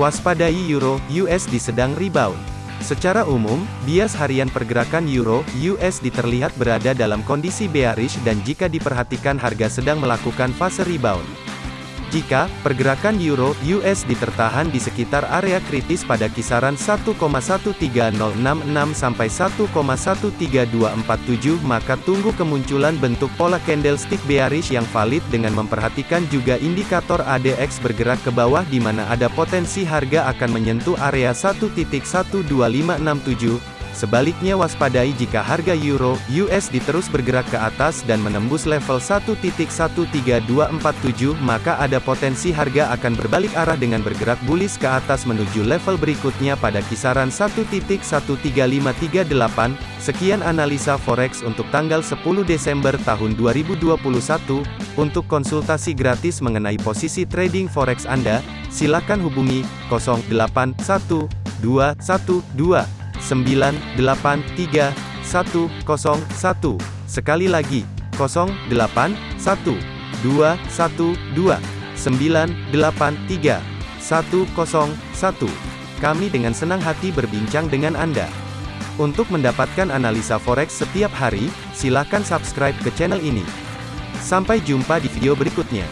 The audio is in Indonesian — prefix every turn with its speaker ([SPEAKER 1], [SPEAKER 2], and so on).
[SPEAKER 1] Waspadai Euro USD sedang rebound. Secara umum, bias harian pergerakan Euro USD terlihat berada dalam kondisi bearish dan jika diperhatikan harga sedang melakukan fase rebound. Jika pergerakan euro USD tertahan di sekitar area kritis pada kisaran 1,13066 sampai 1,13247 maka tunggu kemunculan bentuk pola candlestick bearish yang valid dengan memperhatikan juga indikator ADX bergerak ke bawah di mana ada potensi harga akan menyentuh area 1.12567 Sebaliknya waspadai jika harga euro USD terus bergerak ke atas dan menembus level 1.13247 maka ada potensi harga akan berbalik arah dengan bergerak bullish ke atas menuju level berikutnya pada kisaran 1.13538. Sekian analisa forex untuk tanggal 10 Desember tahun 2021. Untuk konsultasi gratis mengenai posisi trading forex Anda, silakan hubungi 081212 983 Sekali lagi, 081 212 983 101. Kami dengan senang hati berbincang dengan Anda. Untuk mendapatkan analisa forex setiap hari, silakan subscribe ke channel ini. Sampai jumpa di video berikutnya.